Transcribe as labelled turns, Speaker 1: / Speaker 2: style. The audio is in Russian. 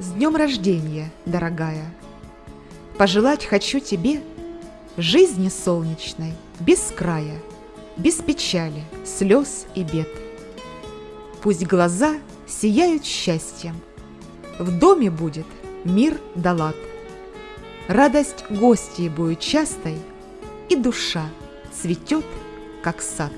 Speaker 1: С днем рождения, дорогая! Пожелать хочу тебе жизни солнечной, без края, без печали, слез и бед. Пусть глаза сияют счастьем, в доме будет мир да лад. Радость гостей будет частой, и душа цветет, как сад.